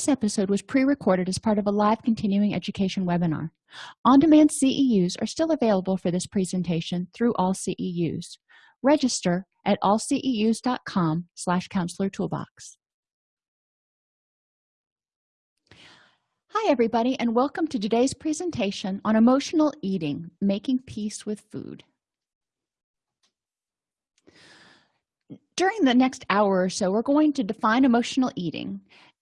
this episode was pre-recorded as part of a live continuing education webinar. On-demand ceus are still available for this presentation through all ceus register at allceus.com slash counselor toolbox. Hi everybody and welcome to today's presentation on emotional eating making peace with food. During the next hour or so we're going to define emotional eating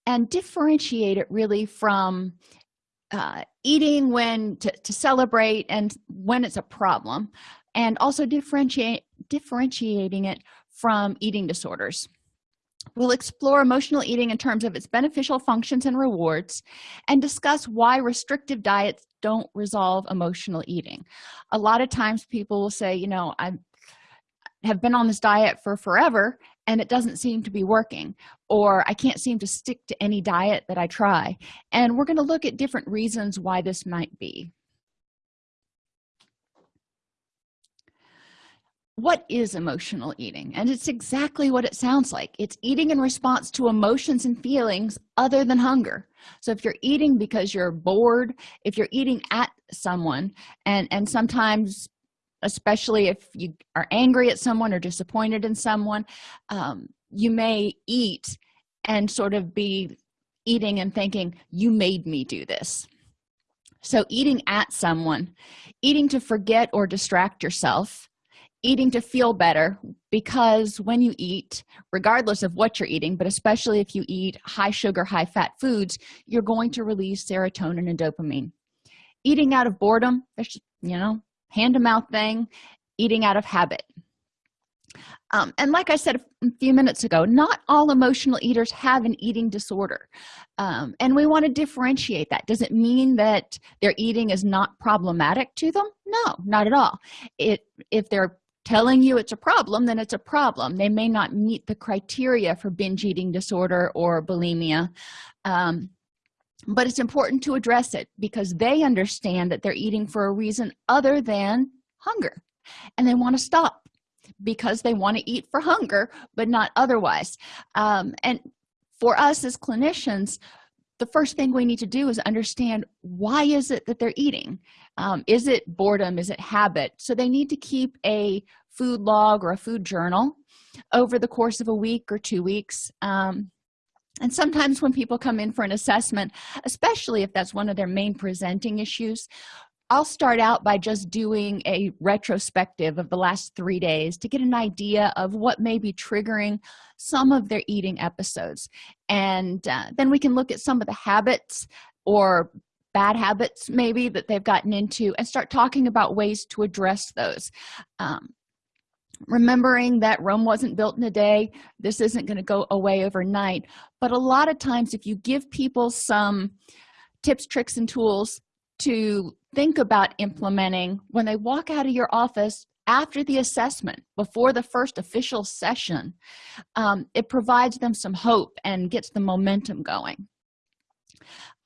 and differentiate it really from uh, eating when to, to celebrate and when it's a problem and also differentiate differentiating it from eating disorders. We'll explore emotional eating in terms of its beneficial functions and rewards and discuss why restrictive diets don't resolve emotional eating. A lot of times people will say you know i have been on this diet for forever and it doesn't seem to be working or i can't seem to stick to any diet that i try. And we're going to look at different reasons why this might be. What is emotional eating? And it's exactly what it sounds like. It's eating in response to emotions and feelings other than hunger. So if you're eating because you're bored if you're eating at someone and and sometimes especially if you are angry at someone or disappointed in someone um, you may eat and sort of be eating and thinking you made me do this. So eating at someone eating to forget or distract yourself eating to feel better because when you eat regardless of what you're eating but especially if you eat high sugar high fat foods you're going to release serotonin and dopamine. Eating out of boredom you know hand-to-mouth thing eating out of habit. Um, and like i said a few minutes ago not all emotional eaters have an eating disorder. Um, and we want to differentiate that. Does it mean that their eating is not problematic to them? No not at all. It if they're telling you it's a problem then it's a problem. They may not meet the criteria for binge eating disorder or bulimia. Um, but it's important to address it because they understand that they're eating for a reason other than hunger. And they want to stop because they want to eat for hunger but not otherwise. Um, and for us as clinicians the first thing we need to do is understand why is it that they're eating? Um, is it boredom? Is it habit? So they need to keep a food log or a food journal over the course of a week or two weeks. Um, and sometimes when people come in for an assessment especially if that's one of their main presenting issues i'll start out by just doing a retrospective of the last three days to get an idea of what may be triggering some of their eating episodes. And uh, then we can look at some of the habits or bad habits maybe that they've gotten into and start talking about ways to address those. Um, remembering that rome wasn't built in a day this isn't going to go away overnight. But a lot of times if you give people some tips tricks and tools to think about implementing when they walk out of your office after the assessment before the first official session um, it provides them some hope and gets the momentum going.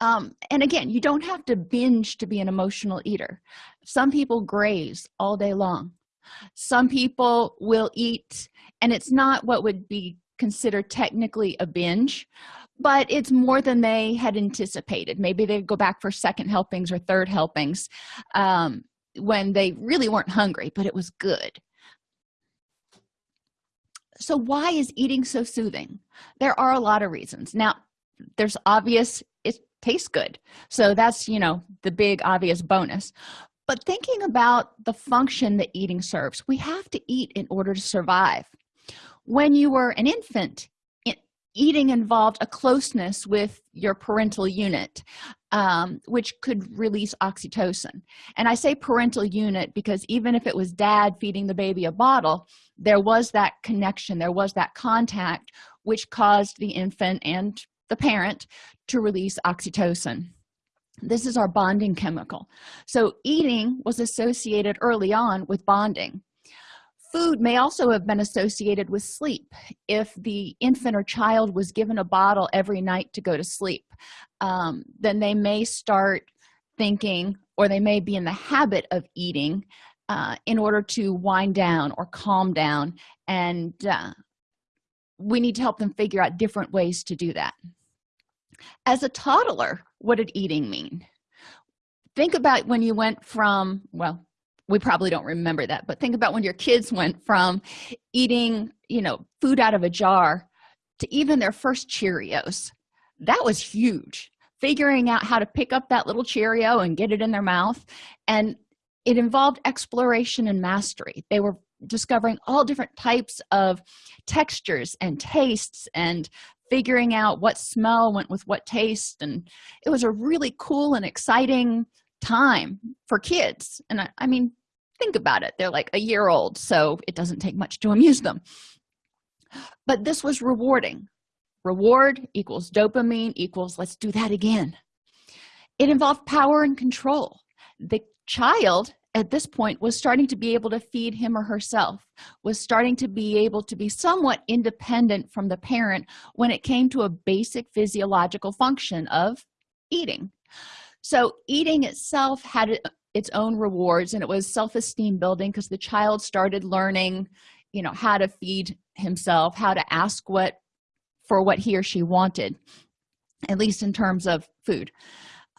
Um, and again you don't have to binge to be an emotional eater. Some people graze all day long some people will eat and it's not what would be considered technically a binge but it's more than they had anticipated. Maybe they go back for second helpings or third helpings um, when they really weren't hungry but it was good. So why is eating so soothing? There are a lot of reasons. Now there's obvious it tastes good. So that's you know the big obvious bonus but thinking about the function that eating serves we have to eat in order to survive. When you were an infant eating involved a closeness with your parental unit um, which could release oxytocin. And i say parental unit because even if it was dad feeding the baby a bottle there was that connection there was that contact which caused the infant and the parent to release oxytocin this is our bonding chemical. So eating was associated early on with bonding. Food may also have been associated with sleep if the infant or child was given a bottle every night to go to sleep. Um, then they may start thinking or they may be in the habit of eating uh, in order to wind down or calm down and uh, we need to help them figure out different ways to do that. As a toddler what did eating mean? Think about when you went from well we probably don't remember that but think about when your kids went from eating you know food out of a jar to even their first cheerios. That was huge. Figuring out how to pick up that little cheerio and get it in their mouth. And it involved exploration and mastery. They were discovering all different types of textures and tastes and figuring out what smell went with what taste and it was a really cool and exciting time for kids. And I, I, mean think about it they're like a year old so it doesn't take much to amuse them. But this was rewarding. Reward equals dopamine equals let's do that again. It involved power and control. The child at this point was starting to be able to feed him or herself was starting to be able to be somewhat independent from the parent when it came to a basic physiological function of eating. So eating itself had its own rewards and it was self-esteem building because the child started learning you know how to feed himself how to ask what for what he or she wanted at least in terms of food.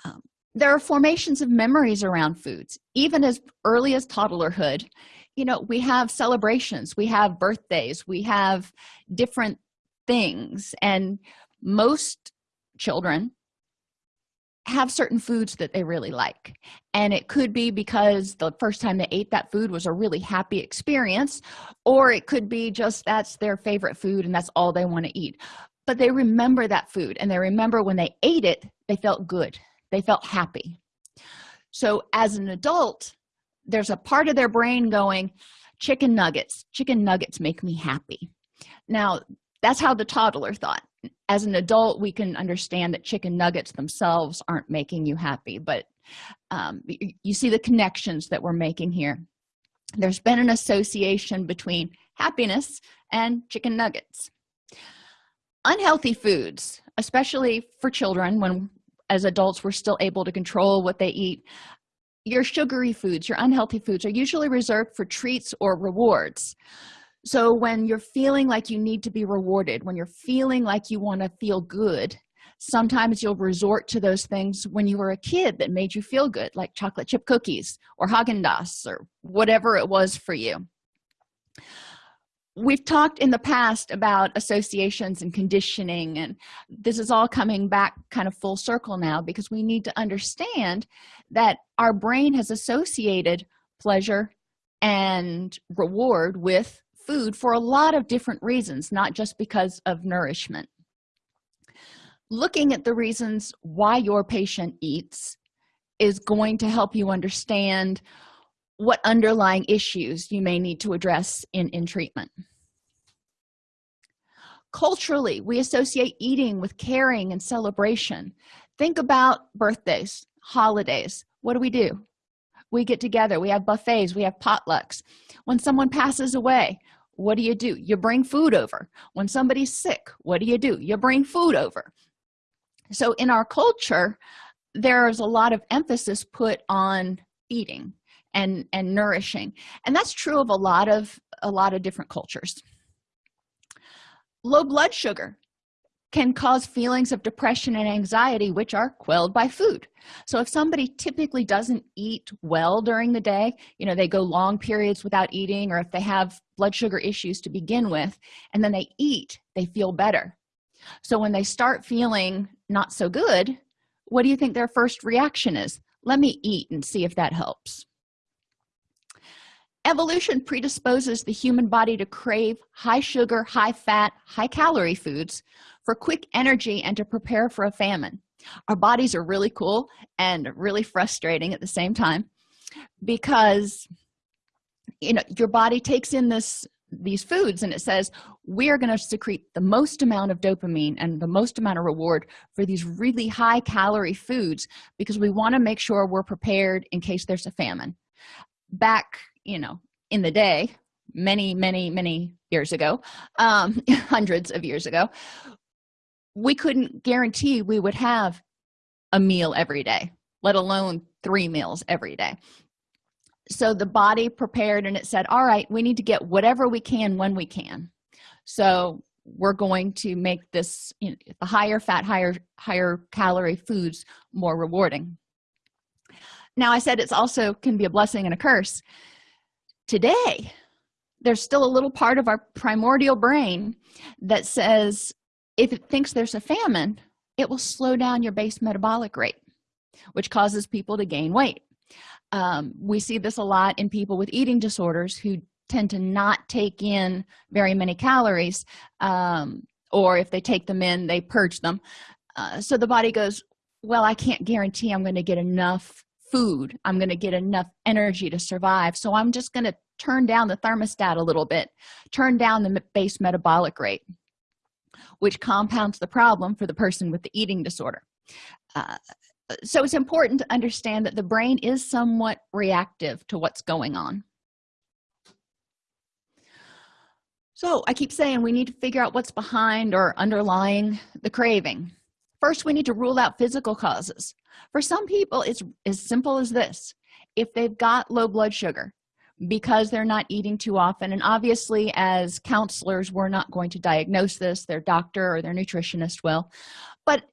Um, there are formations of memories around foods even as early as toddlerhood. You know we have celebrations we have birthdays we have different things and most children have certain foods that they really like. And it could be because the first time they ate that food was a really happy experience or it could be just that's their favorite food and that's all they want to eat. But they remember that food and they remember when they ate it they felt good they felt happy. So as an adult there's a part of their brain going chicken nuggets chicken nuggets make me happy. Now that's how the toddler thought. As an adult we can understand that chicken nuggets themselves aren't making you happy but um, you see the connections that we're making here. There's been an association between happiness and chicken nuggets. Unhealthy foods especially for children when as adults we're still able to control what they eat. Your sugary foods your unhealthy foods are usually reserved for treats or rewards. So when you're feeling like you need to be rewarded when you're feeling like you want to feel good sometimes you'll resort to those things when you were a kid that made you feel good like chocolate chip cookies or Haagen-Dazs or whatever it was for you we've talked in the past about associations and conditioning and this is all coming back kind of full circle now because we need to understand that our brain has associated pleasure and reward with food for a lot of different reasons not just because of nourishment. Looking at the reasons why your patient eats is going to help you understand what underlying issues you may need to address in in treatment. Culturally we associate eating with caring and celebration. Think about birthdays holidays. What do we do? We get together. We have buffets. We have potlucks. When someone passes away what do you do? You bring food over. When somebody's sick what do you do? You bring food over. So in our culture there's a lot of emphasis put on eating and and nourishing. And that's true of a lot of a lot of different cultures. Low blood sugar can cause feelings of depression and anxiety which are quelled by food. So if somebody typically doesn't eat well during the day you know they go long periods without eating or if they have blood sugar issues to begin with and then they eat they feel better. So when they start feeling not so good what do you think their first reaction is? Let me eat and see if that helps evolution predisposes the human body to crave high sugar high fat high calorie foods for quick energy and to prepare for a famine. Our bodies are really cool and really frustrating at the same time because you know your body takes in this these foods and it says we are going to secrete the most amount of dopamine and the most amount of reward for these really high calorie foods because we want to make sure we're prepared in case there's a famine. Back you know in the day many many many years ago um hundreds of years ago we couldn't guarantee we would have a meal every day let alone three meals every day. So the body prepared and it said all right we need to get whatever we can when we can. So we're going to make this you know, the higher fat higher higher calorie foods more rewarding. Now i said it's also can be a blessing and a curse today. There's still a little part of our primordial brain that says if it thinks there's a famine it will slow down your base metabolic rate which causes people to gain weight. Um, we see this a lot in people with eating disorders who tend to not take in very many calories um, or if they take them in they purge them. Uh, so the body goes well i can't guarantee i'm going to get enough food i'm going to get enough energy to survive. So i'm just going to turn down the thermostat a little bit turn down the base metabolic rate which compounds the problem for the person with the eating disorder. Uh, so it's important to understand that the brain is somewhat reactive to what's going on. So i keep saying we need to figure out what's behind or underlying the craving first we need to rule out physical causes. For some people it's as simple as this. If they've got low blood sugar because they're not eating too often and obviously as counselors we're not going to diagnose this their doctor or their nutritionist will but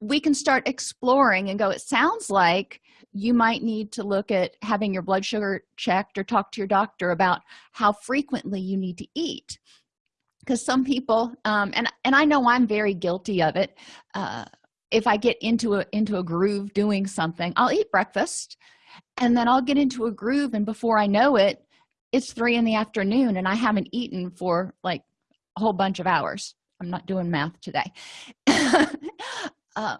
we can start exploring and go it sounds like you might need to look at having your blood sugar checked or talk to your doctor about how frequently you need to eat because some people um, and and i know i'm very guilty of it uh, if i get into a into a groove doing something i'll eat breakfast and then i'll get into a groove and before i know it it's three in the afternoon and i haven't eaten for like a whole bunch of hours. I'm not doing math today. Uh,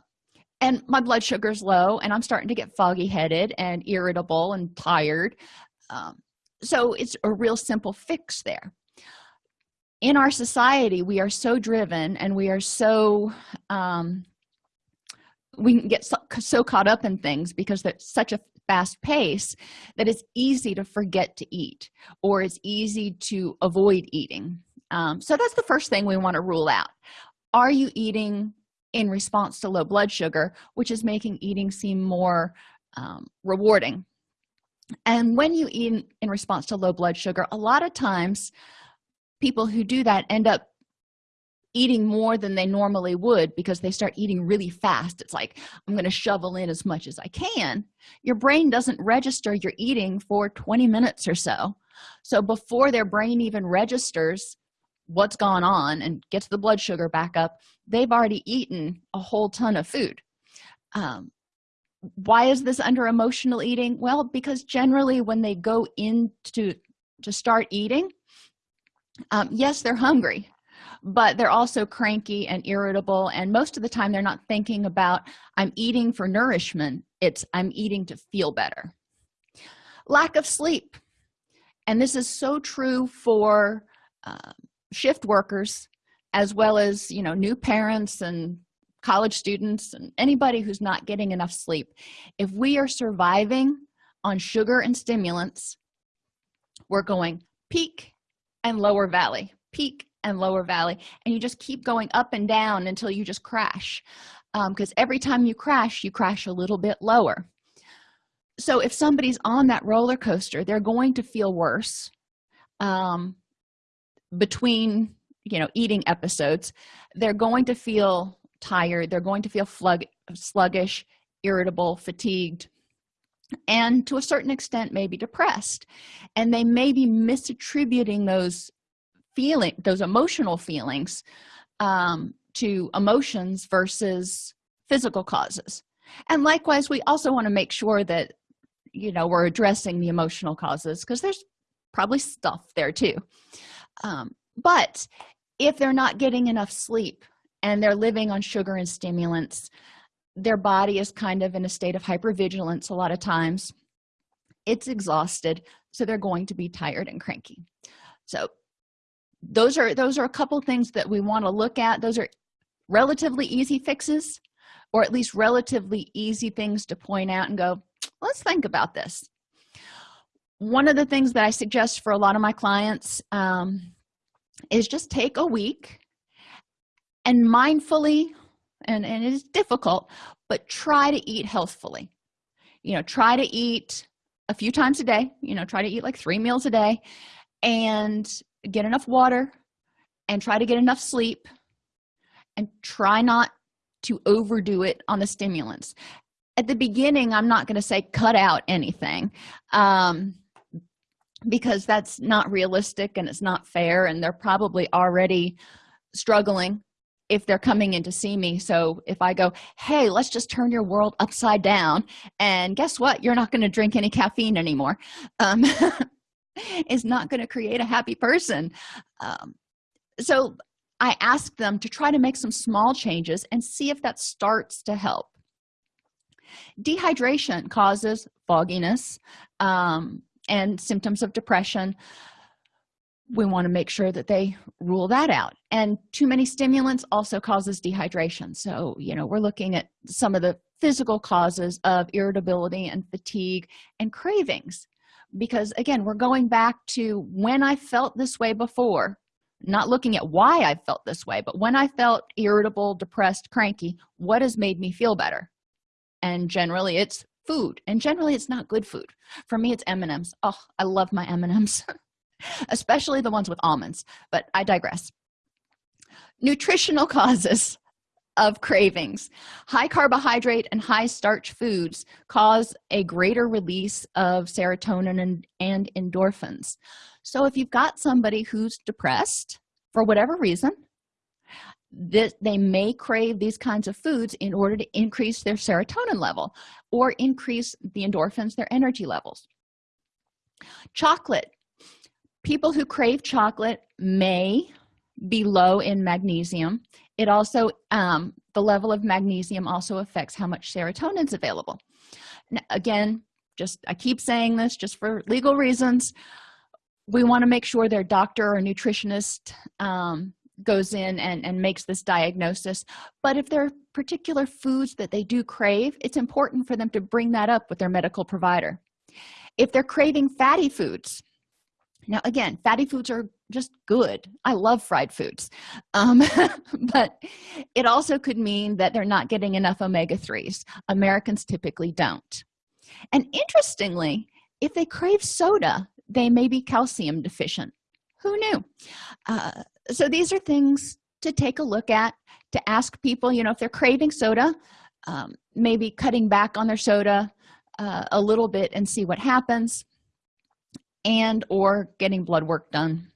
and my blood sugar's low and i'm starting to get foggy headed and irritable and tired. Um, so it's a real simple fix there in our society we are so driven and we are so um, we can get so, so caught up in things because there's such a fast pace that it's easy to forget to eat or it's easy to avoid eating. Um, so that's the first thing we want to rule out. Are you eating in response to low blood sugar which is making eating seem more um, rewarding? And when you eat in response to low blood sugar a lot of times people who do that end up eating more than they normally would because they start eating really fast. It's like i'm going to shovel in as much as i can. Your brain doesn't register your eating for 20 minutes or so. So before their brain even registers what's gone on and gets the blood sugar back up they've already eaten a whole ton of food. Um, why is this under emotional eating? Well because generally when they go into to start eating um, yes they're hungry but they're also cranky and irritable and most of the time they're not thinking about i'm eating for nourishment. It's i'm eating to feel better. Lack of sleep. And this is so true for uh, shift workers as well as you know new parents and college students and anybody who's not getting enough sleep. If we are surviving on sugar and stimulants we're going peak and lower valley peak and lower valley and you just keep going up and down until you just crash. Because um, every time you crash you crash a little bit lower. So if somebody's on that roller coaster they're going to feel worse um, between you know eating episodes. They're going to feel tired. They're going to feel sluggish irritable fatigued and to a certain extent may be depressed. And they may be misattributing those feeling those emotional feelings um, to emotions versus physical causes. And likewise we also want to make sure that you know we're addressing the emotional causes because there's probably stuff there too. Um, but if they're not getting enough sleep and they're living on sugar and stimulants their body is kind of in a state of hypervigilance a lot of times. It's exhausted so they're going to be tired and cranky. So those are those are a couple things that we want to look at. Those are relatively easy fixes or at least relatively easy things to point out and go let's think about this. One of the things that i suggest for a lot of my clients um, is just take a week and mindfully and, and it is difficult but try to eat healthfully. You know try to eat a few times a day you know try to eat like three meals a day and get enough water and try to get enough sleep and try not to overdo it on the stimulants. At the beginning i'm not going to say cut out anything um, because that's not realistic and it's not fair and they're probably already struggling if they're coming in to see me. So if i go hey let's just turn your world upside down and guess what? You're not going to drink any caffeine anymore. Um, is not going to create a happy person. Um, so i ask them to try to make some small changes and see if that starts to help. Dehydration causes fogginess um, and symptoms of depression we want to make sure that they rule that out. And too many stimulants also causes dehydration. So you know we're looking at some of the physical causes of irritability and fatigue and cravings. Because again we're going back to when i felt this way before not looking at why i felt this way but when i felt irritable depressed cranky what has made me feel better? And generally it's food. And generally it's not good food. For me it's m&ms oh i love my m&ms especially the ones with almonds but i digress. Nutritional causes of cravings. High carbohydrate and high starch foods cause a greater release of serotonin and, and endorphins. So if you've got somebody who's depressed for whatever reason that they may crave these kinds of foods in order to increase their serotonin level or increase the endorphins their energy levels. Chocolate people who crave chocolate may be low in magnesium. It also um, the level of magnesium also affects how much serotonin is available. Now, again just i keep saying this just for legal reasons. We want to make sure their doctor or nutritionist um, goes in and, and makes this diagnosis. But if there are particular foods that they do crave it's important for them to bring that up with their medical provider. If they're craving fatty foods now again fatty foods are just good. I love fried foods. Um, but it also could mean that they're not getting enough omega-3s americans typically don't. And interestingly if they crave soda they may be calcium deficient. Who knew? Uh, so these are things to take a look at to ask people you know if they're craving soda um, maybe cutting back on their soda uh, a little bit and see what happens and or getting blood work done.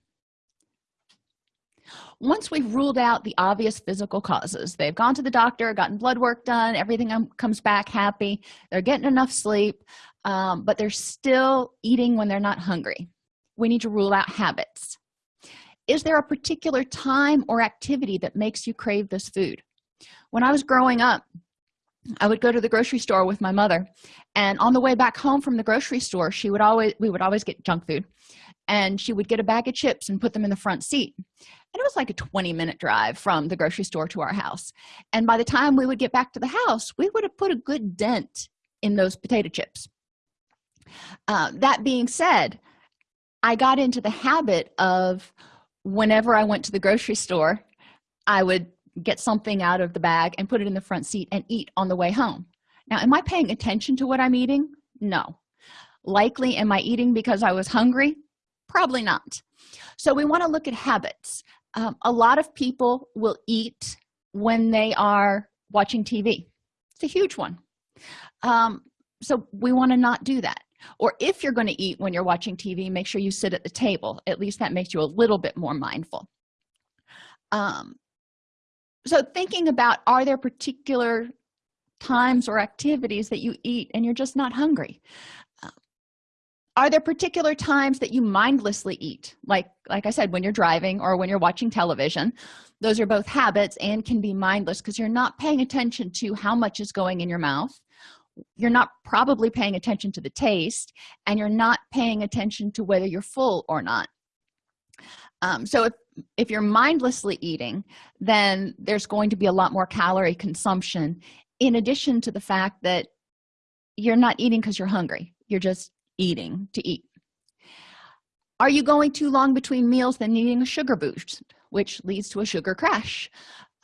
Once we've ruled out the obvious physical causes they've gone to the doctor gotten blood work done everything comes back happy they're getting enough sleep um, but they're still eating when they're not hungry. We need to rule out habits. Is there a particular time or activity that makes you crave this food? When i was growing up i would go to the grocery store with my mother. And on the way back home from the grocery store she would always we would always get junk food. And she would get a bag of chips and put them in the front seat. And it was like a 20 minute drive from the grocery store to our house. And by the time we would get back to the house we would have put a good dent in those potato chips. Uh, that being said i got into the habit of whenever i went to the grocery store i would get something out of the bag and put it in the front seat and eat on the way home. Now am i paying attention to what i'm eating? No. Likely am i eating because i was hungry? Probably not. So we want to look at habits. Um, a lot of people will eat when they are watching tv it's a huge one. Um, so we want to not do that. Or if you're going to eat when you're watching tv make sure you sit at the table. At least that makes you a little bit more mindful. Um, so thinking about are there particular times or activities that you eat and you're just not hungry? Uh, are there particular times that you mindlessly eat? Like like i said when you're driving or when you're watching television those are both habits and can be mindless because you're not paying attention to how much is going in your mouth. You're not probably paying attention to the taste and you're not paying attention to whether you're full or not. Um, so if if you're mindlessly eating then there's going to be a lot more calorie consumption in addition to the fact that you're not eating because you're hungry. You're just eating to eat. Are you going too long between meals then needing a sugar boost which leads to a sugar crash?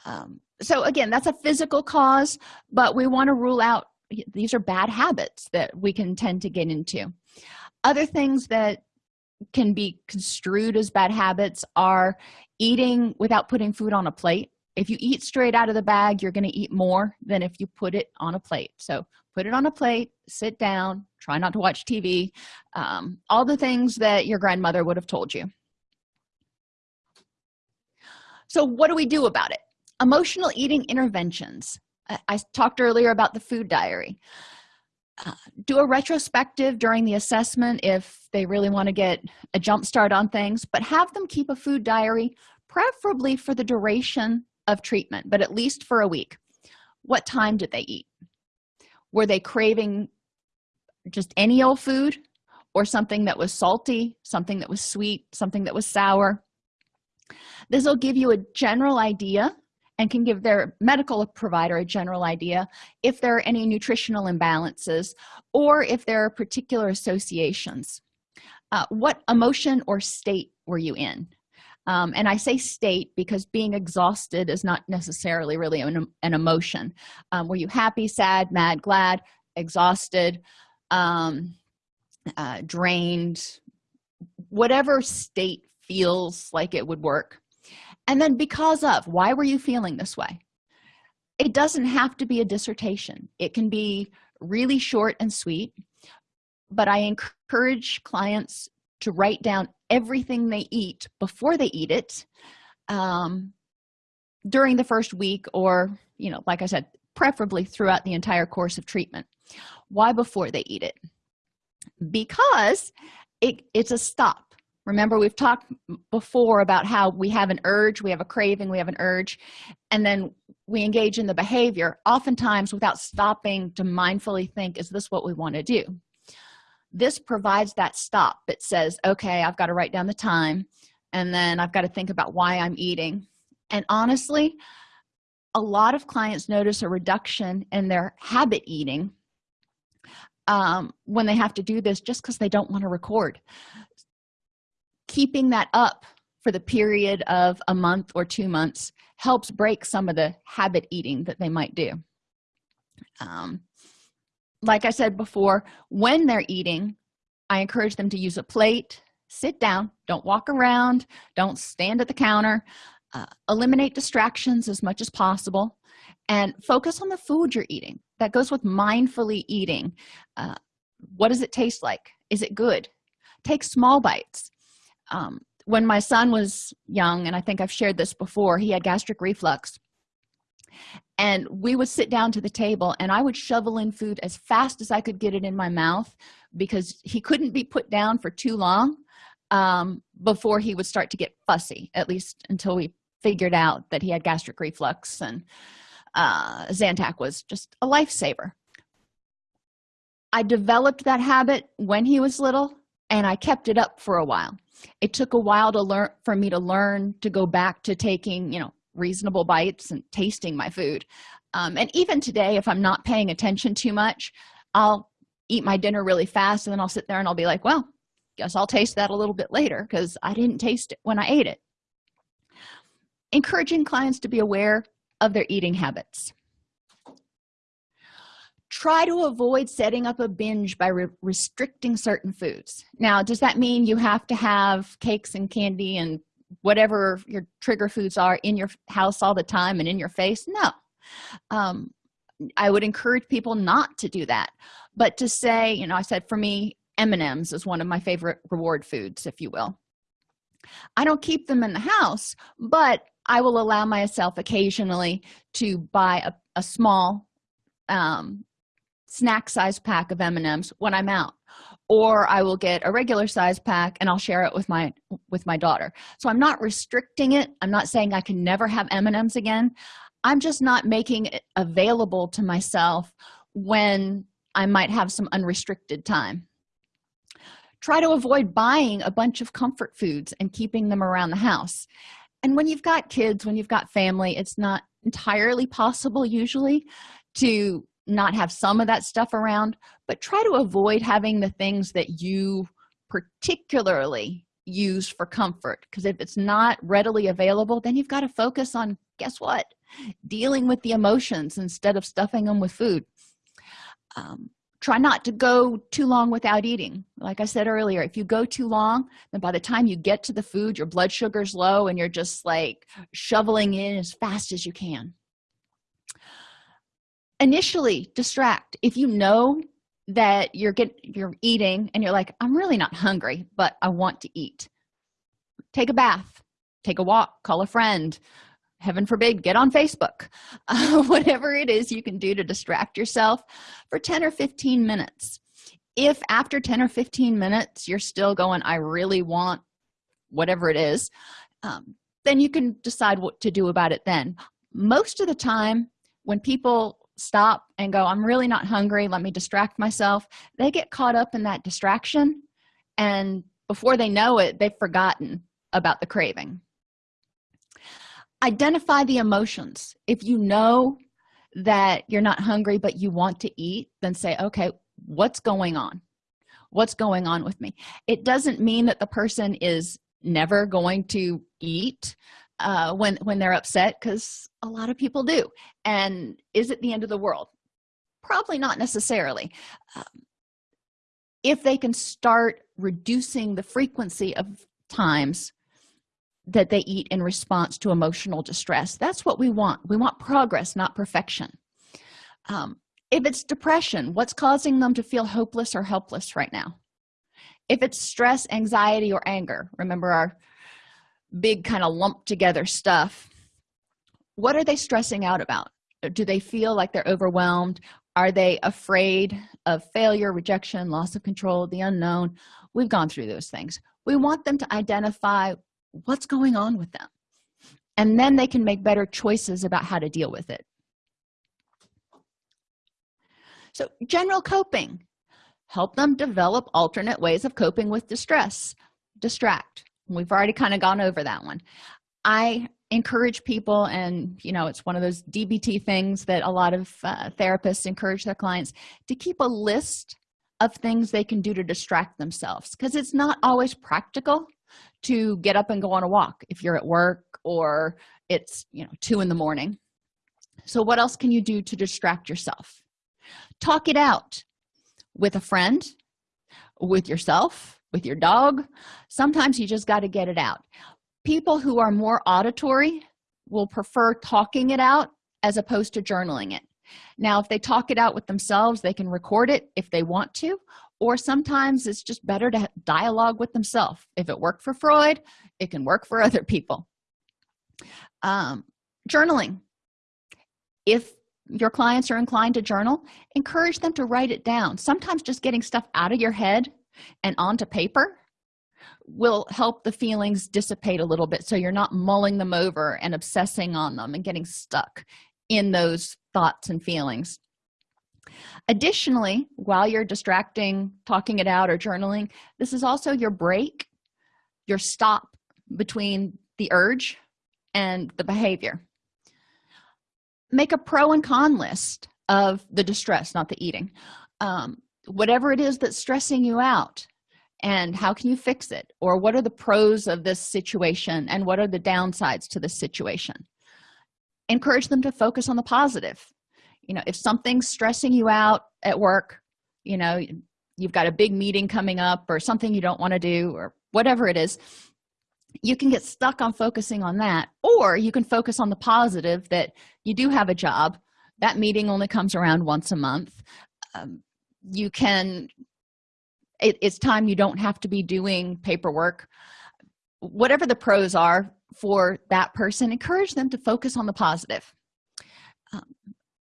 Um, so again that's a physical cause but we want to rule out these are bad habits that we can tend to get into. Other things that can be construed as bad habits are eating without putting food on a plate. If you eat straight out of the bag you're going to eat more than if you put it on a plate. So put it on a plate sit down try not to watch tv um, all the things that your grandmother would have told you. So what do we do about it? Emotional eating interventions. I, I talked earlier about the food diary do a retrospective during the assessment if they really want to get a jump start on things but have them keep a food diary preferably for the duration of treatment but at least for a week. What time did they eat? Were they craving just any old food or something that was salty something that was sweet something that was sour? This will give you a general idea and can give their medical provider a general idea if there are any nutritional imbalances or if there are particular associations. Uh, what emotion or state were you in? Um, and i say state because being exhausted is not necessarily really an, an emotion. Um, were you happy sad mad glad exhausted um, uh, drained? Whatever state feels like it would work and then because of why were you feeling this way? It doesn't have to be a dissertation. It can be really short and sweet but i encourage clients to write down everything they eat before they eat it um, during the first week or you know like i said preferably throughout the entire course of treatment. Why before they eat it? Because it, it's a stop remember we've talked before about how we have an urge we have a craving we have an urge and then we engage in the behavior oftentimes without stopping to mindfully think is this what we want to do? This provides that stop it says okay i've got to write down the time and then i've got to think about why i'm eating. And honestly a lot of clients notice a reduction in their habit eating um, when they have to do this just because they don't want to record keeping that up for the period of a month or two months helps break some of the habit eating that they might do. Um, like i said before when they're eating i encourage them to use a plate sit down don't walk around don't stand at the counter uh, eliminate distractions as much as possible and focus on the food you're eating that goes with mindfully eating. Uh, what does it taste like? Is it good? Take small bites um, when my son was young and i think i've shared this before he had gastric reflux. And we would sit down to the table and i would shovel in food as fast as i could get it in my mouth because he couldn't be put down for too long um, before he would start to get fussy at least until we figured out that he had gastric reflux and uh, zantac was just a lifesaver. I developed that habit when he was little and i kept it up for a while. It took a while to learn for me to learn to go back to taking you know reasonable bites and tasting my food. Um, and even today if i'm not paying attention too much i'll eat my dinner really fast and then i'll sit there and i'll be like well guess i'll taste that a little bit later because i didn't taste it when i ate it. Encouraging clients to be aware of their eating habits try to avoid setting up a binge by re restricting certain foods. Now does that mean you have to have cakes and candy and whatever your trigger foods are in your house all the time and in your face? No. Um, i would encourage people not to do that. But to say you know i said for me m&ms is one of my favorite reward foods if you will. I don't keep them in the house but i will allow myself occasionally to buy a, a small um, snack size pack of m&ms when i'm out. Or i will get a regular size pack and i'll share it with my with my daughter. So i'm not restricting it. I'm not saying i can never have m&ms again. I'm just not making it available to myself when i might have some unrestricted time. Try to avoid buying a bunch of comfort foods and keeping them around the house. And when you've got kids when you've got family it's not entirely possible usually to not have some of that stuff around but try to avoid having the things that you particularly use for comfort because if it's not readily available then you've got to focus on guess what? Dealing with the emotions instead of stuffing them with food. Um, try not to go too long without eating. Like i said earlier if you go too long then by the time you get to the food your blood sugar's low and you're just like shoveling in as fast as you can initially distract. If you know that you're get you're eating and you're like i'm really not hungry but i want to eat. Take a bath take a walk call a friend. Heaven forbid get on facebook. Uh, whatever it is you can do to distract yourself for 10 or 15 minutes. If after 10 or 15 minutes you're still going i really want whatever it is um, then you can decide what to do about it then. Most of the time when people stop and go i'm really not hungry. Let me distract myself. They get caught up in that distraction and before they know it they've forgotten about the craving. Identify the emotions. If you know that you're not hungry but you want to eat then say okay what's going on? What's going on with me? It doesn't mean that the person is never going to eat uh, when when they're upset because a lot of people do. And is it the end of the world? Probably not necessarily. Um, if they can start reducing the frequency of times that they eat in response to emotional distress that's what we want. We want progress not perfection. Um, if it's depression what's causing them to feel hopeless or helpless right now? If it's stress anxiety or anger remember our big kind of lumped together stuff what are they stressing out about? Do they feel like they're overwhelmed? Are they afraid of failure rejection loss of control the unknown? We've gone through those things. We want them to identify what's going on with them and then they can make better choices about how to deal with it. So general coping. Help them develop alternate ways of coping with distress distract we've already kind of gone over that one. I encourage people and you know it's one of those dbt things that a lot of uh, therapists encourage their clients to keep a list of things they can do to distract themselves because it's not always practical to get up and go on a walk if you're at work or it's you know two in the morning. So what else can you do to distract yourself? Talk it out with a friend with yourself with your dog sometimes you just got to get it out. People who are more auditory will prefer talking it out as opposed to journaling it. Now if they talk it out with themselves they can record it if they want to or sometimes it's just better to dialogue with themselves. If it worked for freud it can work for other people. Um, journaling. If your clients are inclined to journal encourage them to write it down. Sometimes just getting stuff out of your head and onto paper will help the feelings dissipate a little bit. So you're not mulling them over and obsessing on them and getting stuck in those thoughts and feelings. Additionally while you're distracting talking it out or journaling this is also your break your stop between the urge and the behavior. Make a pro and con list of the distress not the eating. Um, whatever it is that's stressing you out and how can you fix it? Or what are the pros of this situation and what are the downsides to this situation? Encourage them to focus on the positive. You know if something's stressing you out at work you know you've got a big meeting coming up or something you don't want to do or whatever it is you can get stuck on focusing on that. Or you can focus on the positive that you do have a job that meeting only comes around once a month um, you can it, it's time you don't have to be doing paperwork. Whatever the pros are for that person encourage them to focus on the positive. Um,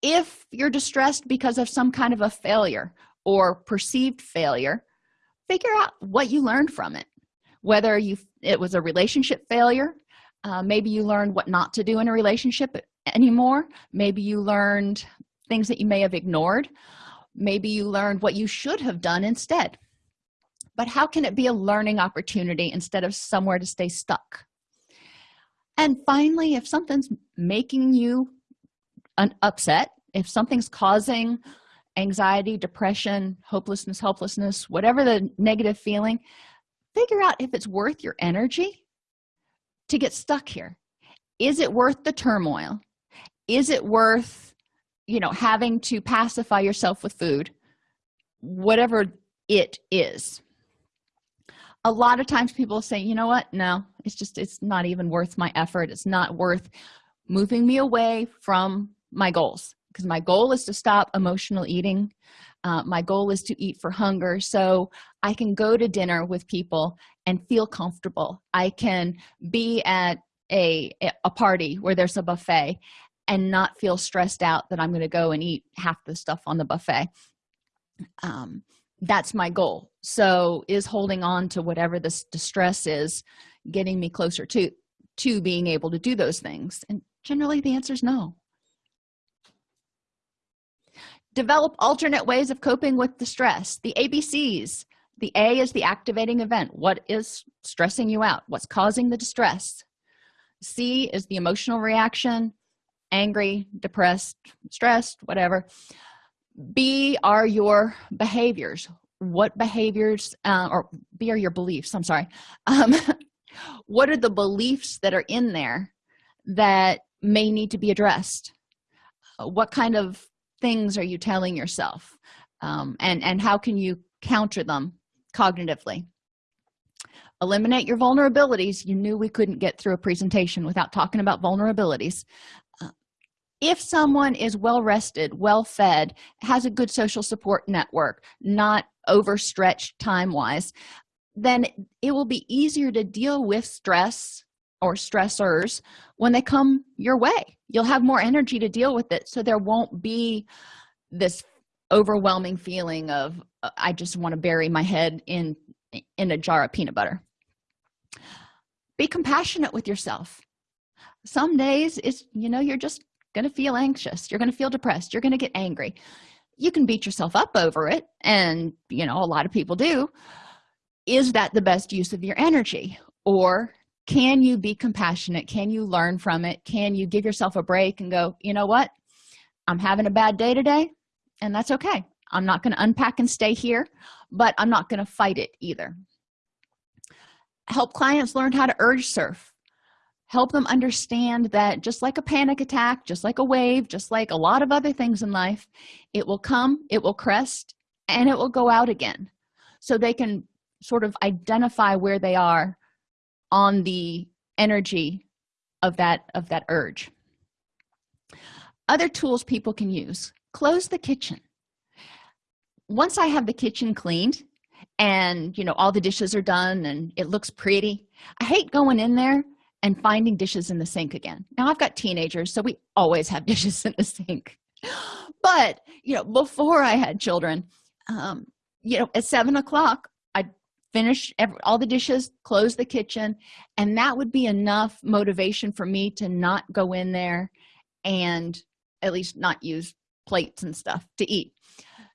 if you're distressed because of some kind of a failure or perceived failure figure out what you learned from it. Whether you it was a relationship failure uh, maybe you learned what not to do in a relationship anymore. Maybe you learned things that you may have ignored maybe you learned what you should have done instead. But how can it be a learning opportunity instead of somewhere to stay stuck? And finally if something's making you an upset if something's causing anxiety depression hopelessness helplessness whatever the negative feeling figure out if it's worth your energy to get stuck here. Is it worth the turmoil? Is it worth you know having to pacify yourself with food whatever it is. A lot of times people say you know what? No it's just it's not even worth my effort. It's not worth moving me away from my goals. Because my goal is to stop emotional eating. Uh, my goal is to eat for hunger. So i can go to dinner with people and feel comfortable. I can be at a a party where there's a buffet and not feel stressed out that i'm going to go and eat half the stuff on the buffet. Um, that's my goal. So is holding on to whatever this distress is getting me closer to to being able to do those things. And generally the answer is no. Develop alternate ways of coping with the stress. The abcs the a is the activating event. What is stressing you out? What's causing the distress? C is the emotional reaction angry depressed stressed whatever. B are your behaviors. What behaviors uh, or b are your beliefs i'm sorry. Um, what are the beliefs that are in there that may need to be addressed? What kind of things are you telling yourself? Um, and and how can you counter them cognitively? Eliminate your vulnerabilities. You knew we couldn't get through a presentation without talking about vulnerabilities if someone is well rested well fed has a good social support network not overstretched time wise then it will be easier to deal with stress or stressors when they come your way. You'll have more energy to deal with it so there won't be this overwhelming feeling of uh, i just want to bury my head in in a jar of peanut butter. Be compassionate with yourself. Some days it's you know you're just going to feel anxious you're going to feel depressed you're going to get angry. You can beat yourself up over it and you know a lot of people do. Is that the best use of your energy? Or can you be compassionate? Can you learn from it? Can you give yourself a break and go you know what? I'm having a bad day today and that's okay. I'm not going to unpack and stay here but i'm not going to fight it either. Help clients learn how to urge surf help them understand that just like a panic attack just like a wave just like a lot of other things in life it will come it will crest and it will go out again. So they can sort of identify where they are on the energy of that of that urge. Other tools people can use close the kitchen. Once i have the kitchen cleaned and you know all the dishes are done and it looks pretty i hate going in there and finding dishes in the sink again. Now i've got teenagers so we always have dishes in the sink. But you know before i had children um you know at seven o'clock i'd finish every, all the dishes close the kitchen and that would be enough motivation for me to not go in there and at least not use plates and stuff to eat.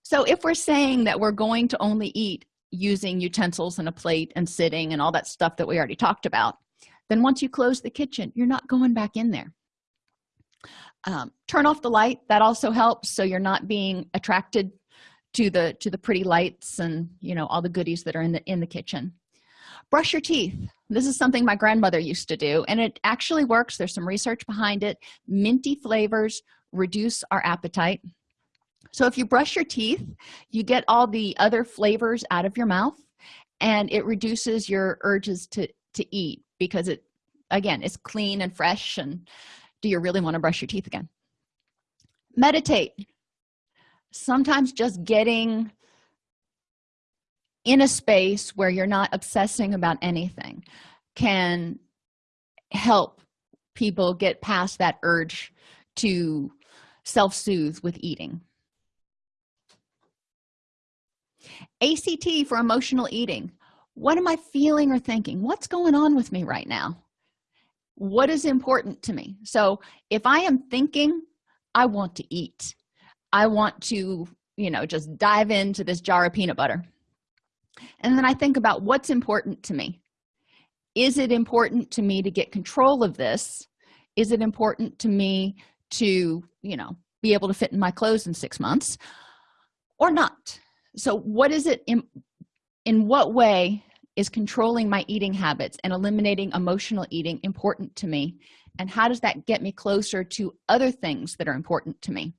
So if we're saying that we're going to only eat using utensils and a plate and sitting and all that stuff that we already talked about then once you close the kitchen you're not going back in there. Um, turn off the light that also helps so you're not being attracted to the to the pretty lights and you know all the goodies that are in the in the kitchen. Brush your teeth. This is something my grandmother used to do and it actually works. There's some research behind it. Minty flavors reduce our appetite. So if you brush your teeth you get all the other flavors out of your mouth and it reduces your urges to to eat because it again is clean and fresh and do you really want to brush your teeth again? Meditate. Sometimes just getting in a space where you're not obsessing about anything can help people get past that urge to self-soothe with eating. Act for emotional eating what am i feeling or thinking? What's going on with me right now? What is important to me? So if i am thinking i want to eat. I want to you know just dive into this jar of peanut butter. And then i think about what's important to me. Is it important to me to get control of this? Is it important to me to you know be able to fit in my clothes in six months or not? So what is it in in what way is controlling my eating habits and eliminating emotional eating important to me? And how does that get me closer to other things that are important to me?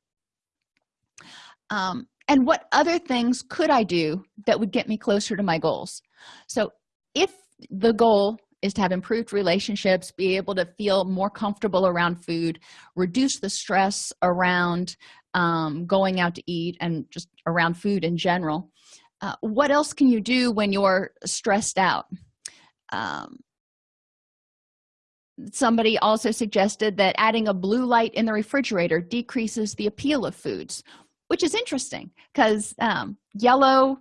Um, and what other things could i do that would get me closer to my goals? So if the goal is to have improved relationships be able to feel more comfortable around food reduce the stress around um, going out to eat and just around food in general uh, what else can you do when you're stressed out? Um, somebody also suggested that adding a blue light in the refrigerator decreases the appeal of foods which is interesting because um, yellow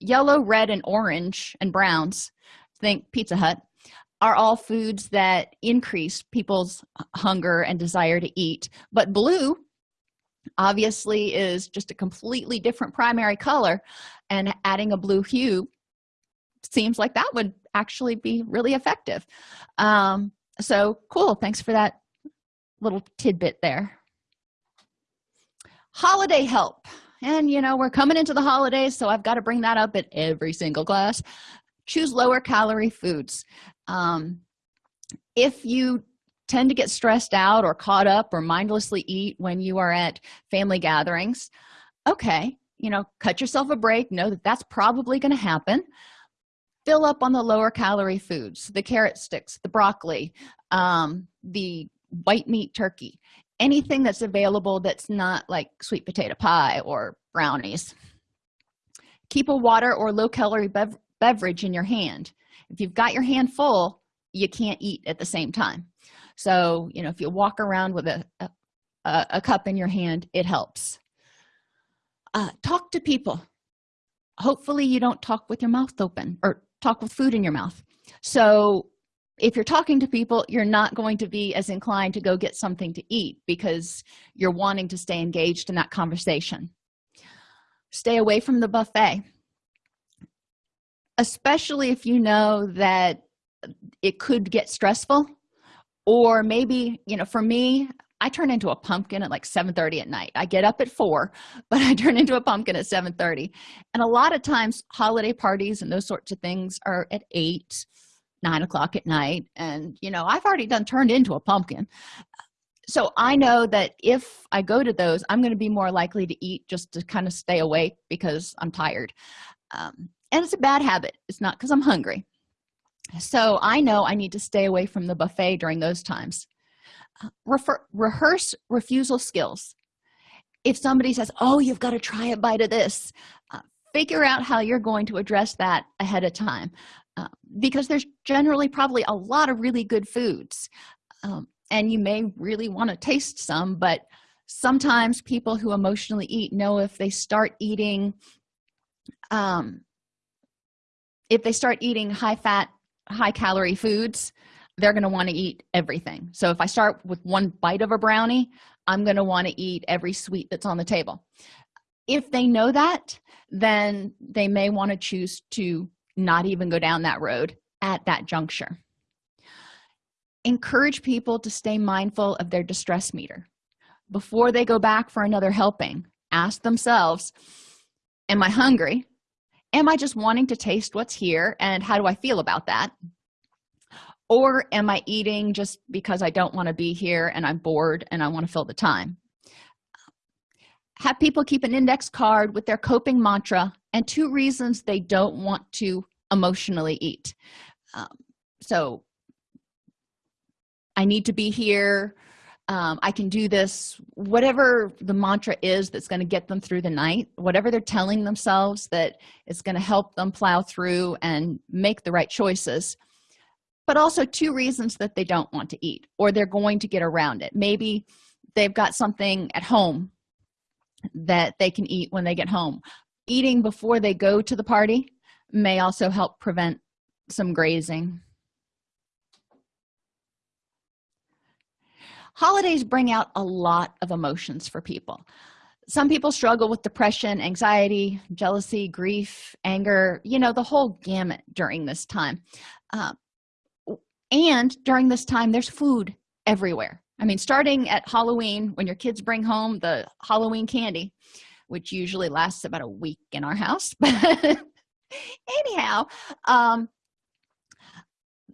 yellow red and orange and browns think pizza hut are all foods that increase people's hunger and desire to eat but blue obviously is just a completely different primary color and adding a blue hue seems like that would actually be really effective. Um, so cool. Thanks for that little tidbit there. Holiday help. And you know we're coming into the holidays so i've got to bring that up at every single class. Choose lower calorie foods. Um, if you tend to get stressed out or caught up or mindlessly eat when you are at family gatherings. Okay you know cut yourself a break know that that's probably going to happen. Fill up on the lower calorie foods the carrot sticks the broccoli um, the white meat turkey anything that's available that's not like sweet potato pie or brownies. Keep a water or low calorie bev beverage in your hand. If you've got your hand full you can't eat at the same time so you know if you walk around with a, a, a cup in your hand it helps. Uh, talk to people. Hopefully you don't talk with your mouth open or talk with food in your mouth. So if you're talking to people you're not going to be as inclined to go get something to eat because you're wanting to stay engaged in that conversation. Stay away from the buffet. Especially if you know that it could get stressful or maybe you know for me i turn into a pumpkin at like 7 30 at night. I get up at 4 but i turn into a pumpkin at 7 30 and a lot of times holiday parties and those sorts of things are at 8 9 o'clock at night. And you know i've already done turned into a pumpkin. So i know that if i go to those i'm going to be more likely to eat just to kind of stay awake because i'm tired. Um, and it's a bad habit. It's not because i'm hungry so i know i need to stay away from the buffet during those times. Refer, rehearse refusal skills. If somebody says oh you've got to try a bite of this uh, figure out how you're going to address that ahead of time uh, because there's generally probably a lot of really good foods um, and you may really want to taste some but sometimes people who emotionally eat know if they start eating um, if they start eating high fat high calorie foods they're going to want to eat everything. So if i start with one bite of a brownie i'm going to want to eat every sweet that's on the table. If they know that then they may want to choose to not even go down that road at that juncture. Encourage people to stay mindful of their distress meter. Before they go back for another helping ask themselves am i hungry am i just wanting to taste what's here and how do i feel about that? Or am i eating just because i don't want to be here and i'm bored and i want to fill the time? Have people keep an index card with their coping mantra and two reasons they don't want to emotionally eat. Um, so i need to be here um, i can do this whatever the mantra is that's going to get them through the night whatever they're telling themselves that is going to help them plow through and make the right choices but also two reasons that they don't want to eat or they're going to get around it. Maybe they've got something at home that they can eat when they get home. Eating before they go to the party may also help prevent some grazing holidays bring out a lot of emotions for people. Some people struggle with depression anxiety jealousy grief anger you know the whole gamut during this time. Uh, and during this time there's food everywhere. I mean starting at halloween when your kids bring home the halloween candy which usually lasts about a week in our house but anyhow um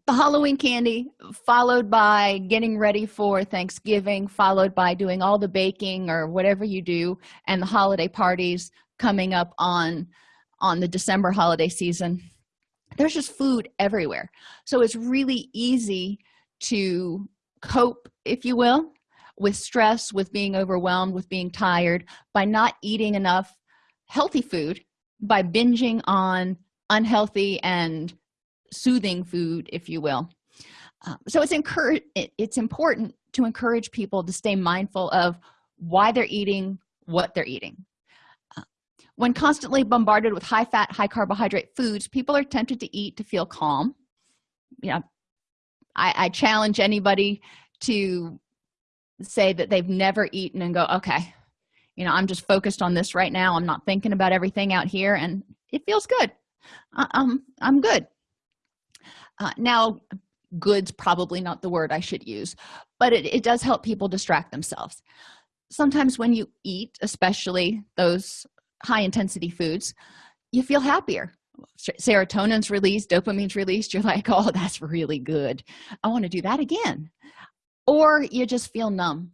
the halloween candy followed by getting ready for thanksgiving followed by doing all the baking or whatever you do and the holiday parties coming up on on the december holiday season. There's just food everywhere. So it's really easy to cope if you will with stress with being overwhelmed with being tired by not eating enough healthy food by binging on unhealthy and soothing food if you will. Uh, so it's encourage it's important to encourage people to stay mindful of why they're eating what they're eating. Uh, when constantly bombarded with high fat high carbohydrate foods people are tempted to eat to feel calm. Yeah I, I challenge anybody to say that they've never eaten and go okay you know i'm just focused on this right now. I'm not thinking about everything out here and it feels good. Uh, um i'm good uh, now goods probably not the word i should use but it, it does help people distract themselves. Sometimes when you eat especially those high intensity foods you feel happier. Serotonin's released dopamine's released you're like oh that's really good. I want to do that again. Or you just feel numb.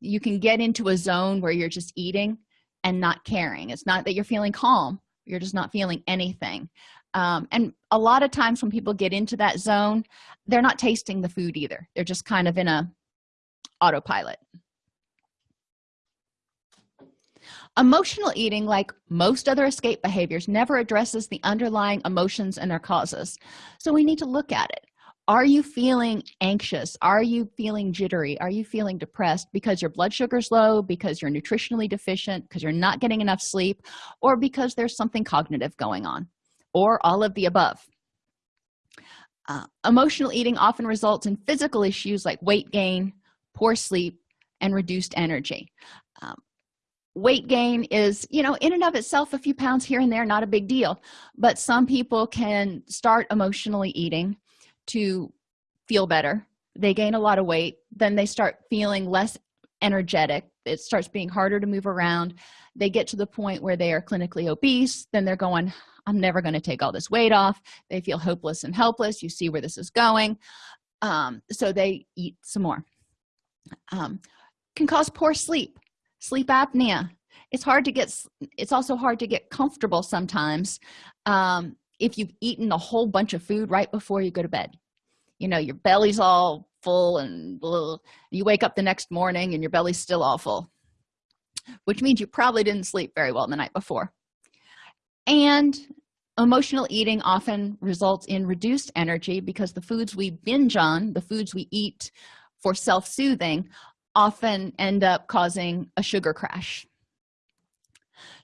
You can get into a zone where you're just eating and not caring. It's not that you're feeling calm you're just not feeling anything um, and a lot of times when people get into that zone they're not tasting the food either. They're just kind of in a autopilot. Emotional eating like most other escape behaviors never addresses the underlying emotions and their causes. So we need to look at it. Are you feeling anxious? Are you feeling jittery? Are you feeling depressed because your blood sugar's low because you're nutritionally deficient because you're not getting enough sleep or because there's something cognitive going on or all of the above. Uh, emotional eating often results in physical issues like weight gain poor sleep and reduced energy. Um, weight gain is you know in and of itself a few pounds here and there not a big deal but some people can start emotionally eating to feel better. They gain a lot of weight then they start feeling less energetic. It starts being harder to move around. They get to the point where they are clinically obese then they're going i'm never going to take all this weight off. They feel hopeless and helpless. You see where this is going. Um, so they eat some more. Um, can cause poor sleep sleep apnea. It's hard to get it's also hard to get comfortable sometimes um, if you've eaten a whole bunch of food right before you go to bed. You know your belly's all full and blah. you wake up the next morning and your belly's still all full which means you probably didn't sleep very well the night before and emotional eating often results in reduced energy because the foods we binge on the foods we eat for self-soothing often end up causing a sugar crash.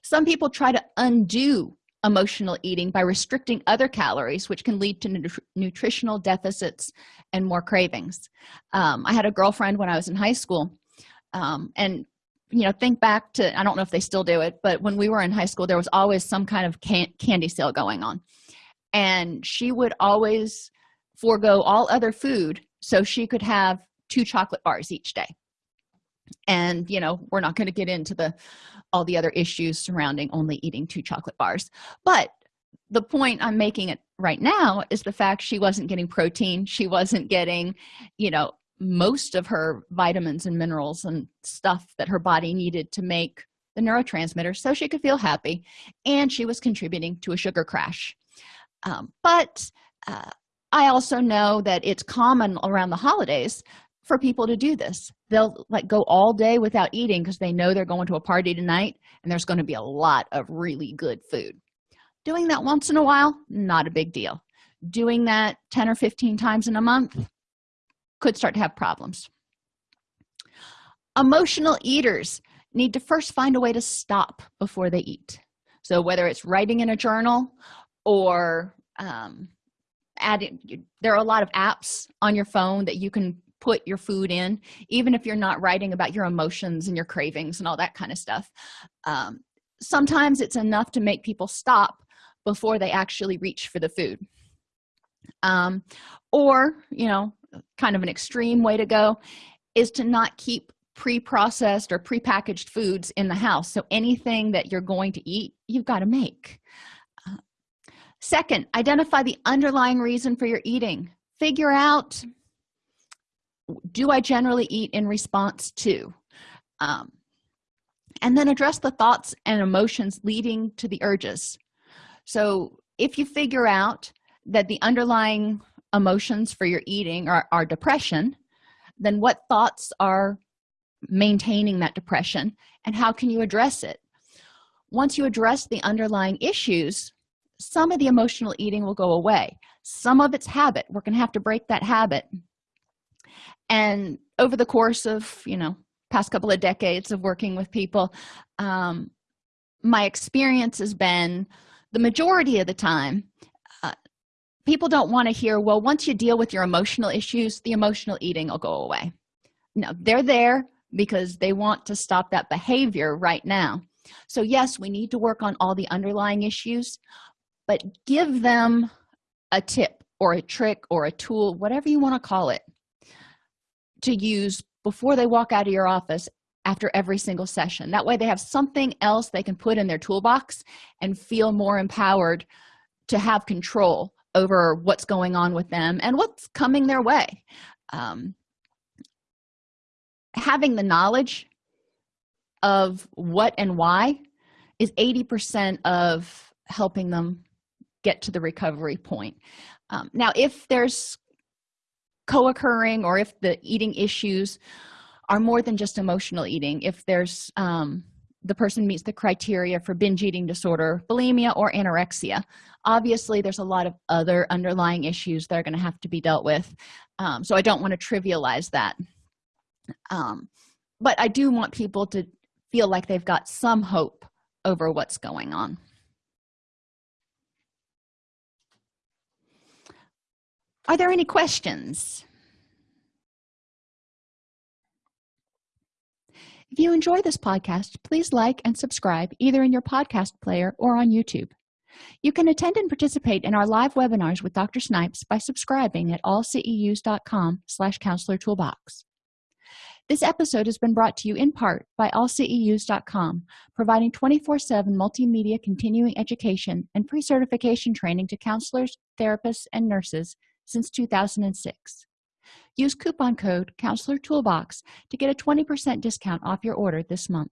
Some people try to undo emotional eating by restricting other calories which can lead to nut nutritional deficits and more cravings. Um, i had a girlfriend when i was in high school um, and you know think back to i don't know if they still do it but when we were in high school there was always some kind of can candy sale going on. And she would always forego all other food so she could have two chocolate bars each day. And you know we're not going to get into the all the other issues surrounding only eating two chocolate bars. But the point i'm making it right now is the fact she wasn't getting protein. She wasn't getting you know most of her vitamins and minerals and stuff that her body needed to make the neurotransmitter so she could feel happy and she was contributing to a sugar crash. Um, but uh, i also know that it's common around the holidays for people to do this. They'll like go all day without eating because they know they're going to a party tonight and there's going to be a lot of really good food. Doing that once in a while not a big deal. Doing that 10 or 15 times in a month could start to have problems. Emotional eaters need to first find a way to stop before they eat. So whether it's writing in a journal or um, adding there are a lot of apps on your phone that you can put your food in even if you're not writing about your emotions and your cravings and all that kind of stuff. Um, sometimes it's enough to make people stop before they actually reach for the food. Um, or you know kind of an extreme way to go is to not keep pre-processed or pre-packaged foods in the house. So anything that you're going to eat you've got to make. Uh, second identify the underlying reason for your eating. Figure out do i generally eat in response to? Um, and then address the thoughts and emotions leading to the urges. So if you figure out that the underlying emotions for your eating are, are depression then what thoughts are maintaining that depression and how can you address it? Once you address the underlying issues some of the emotional eating will go away. Some of it's habit. We're to have to break that habit. And over the course of you know past couple of decades of working with people um, my experience has been the majority of the time people don't want to hear well once you deal with your emotional issues the emotional eating will go away. No they're there because they want to stop that behavior right now. So yes we need to work on all the underlying issues but give them a tip or a trick or a tool whatever you want to call it to use before they walk out of your office after every single session. That way they have something else they can put in their toolbox and feel more empowered to have control over what's going on with them and what's coming their way. Um, having the knowledge of what and why is 80 percent of helping them get to the recovery point. Um, now if there's co-occurring or if the eating issues are more than just emotional eating if there's um, the person meets the criteria for binge eating disorder bulimia or anorexia. Obviously there's a lot of other underlying issues that are going to have to be dealt with um, so i don't want to trivialize that. Um, but i do want people to feel like they've got some hope over what's going on. Are there any questions if you enjoy this podcast please like and subscribe either in your podcast player or on youtube. You can attend and participate in our live webinars with dr snipes by subscribing at allceus.com slash counselor toolbox. This episode has been brought to you in part by allceus.com providing 24-7 multimedia continuing education and pre-certification training to counselors therapists and nurses since 2006 use coupon code counselor toolbox to get a 20 percent discount off your order this month